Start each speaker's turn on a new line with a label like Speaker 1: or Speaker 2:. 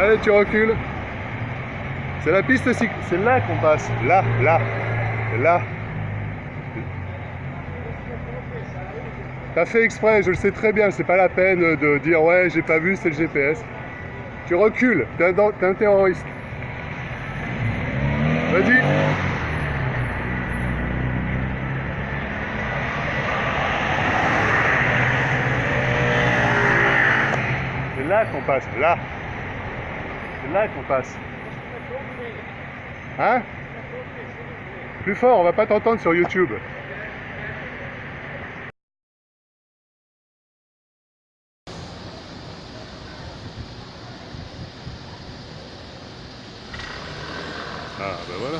Speaker 1: Allez, tu recules. C'est la piste cycle. C'est là qu'on passe. Là, là, là. T'as fait exprès, je le sais très bien, c'est pas la peine de dire ouais j'ai pas vu, c'est le GPS. Tu recules, t'es un, un terroriste. Vas-y. C'est là qu'on passe, là. Là qu'on passe. Hein Plus fort, on va pas t'entendre sur YouTube. Ah ben voilà.